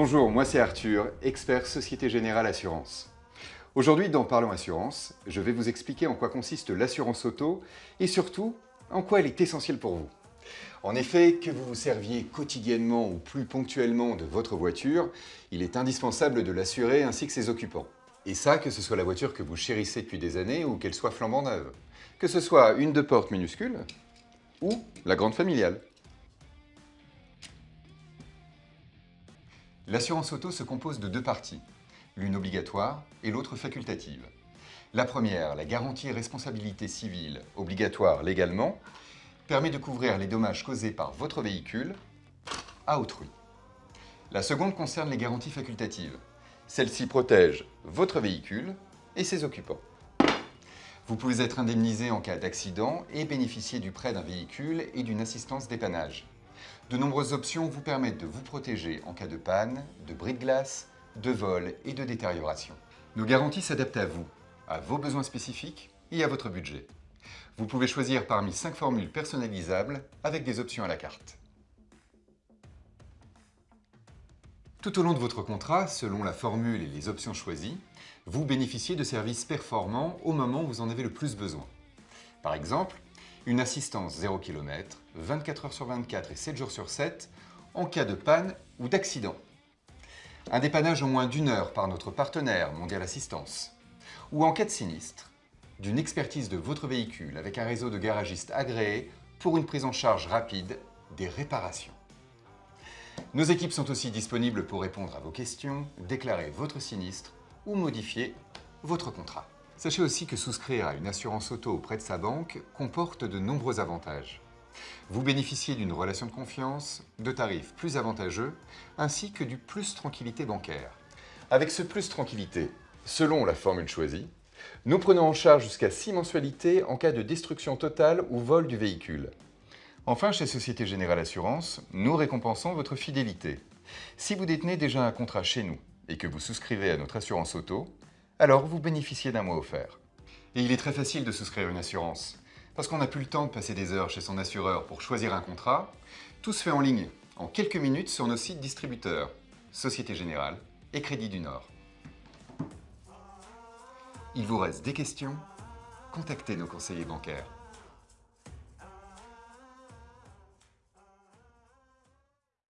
Bonjour, moi c'est Arthur, expert Société Générale Assurance. Aujourd'hui dans Parlons Assurance, je vais vous expliquer en quoi consiste l'assurance auto et surtout en quoi elle est essentielle pour vous. En effet, que vous vous serviez quotidiennement ou plus ponctuellement de votre voiture, il est indispensable de l'assurer ainsi que ses occupants. Et ça, que ce soit la voiture que vous chérissez depuis des années ou qu'elle soit flambant neuve. Que ce soit une de porte minuscule ou la grande familiale. L'assurance auto se compose de deux parties, l'une obligatoire et l'autre facultative. La première, la garantie responsabilité civile, obligatoire légalement, permet de couvrir les dommages causés par votre véhicule à autrui. La seconde concerne les garanties facultatives. Celle-ci protège votre véhicule et ses occupants. Vous pouvez être indemnisé en cas d'accident et bénéficier du prêt d'un véhicule et d'une assistance dépannage. De nombreuses options vous permettent de vous protéger en cas de panne, de bris de glace, de vol et de détérioration. Nos garanties s'adaptent à vous, à vos besoins spécifiques et à votre budget. Vous pouvez choisir parmi 5 formules personnalisables avec des options à la carte. Tout au long de votre contrat, selon la formule et les options choisies, vous bénéficiez de services performants au moment où vous en avez le plus besoin. Par exemple, une assistance 0 km, 24 heures sur 24 et 7 jours sur 7 en cas de panne ou d'accident. Un dépannage au moins d'une heure par notre partenaire Mondial Assistance. Ou en cas de sinistre, d'une expertise de votre véhicule avec un réseau de garagistes agréés pour une prise en charge rapide des réparations. Nos équipes sont aussi disponibles pour répondre à vos questions, déclarer votre sinistre ou modifier votre contrat. Sachez aussi que souscrire à une assurance auto auprès de sa banque comporte de nombreux avantages. Vous bénéficiez d'une relation de confiance, de tarifs plus avantageux, ainsi que du plus tranquillité bancaire. Avec ce plus tranquillité, selon la formule choisie, nous prenons en charge jusqu'à 6 mensualités en cas de destruction totale ou vol du véhicule. Enfin, chez Société Générale Assurance, nous récompensons votre fidélité. Si vous détenez déjà un contrat chez nous et que vous souscrivez à notre assurance auto, alors vous bénéficiez d'un mois offert. Et il est très facile de souscrire une assurance, parce qu'on n'a plus le temps de passer des heures chez son assureur pour choisir un contrat. Tout se fait en ligne, en quelques minutes sur nos sites distributeurs, Société Générale et Crédit du Nord. Il vous reste des questions Contactez nos conseillers bancaires.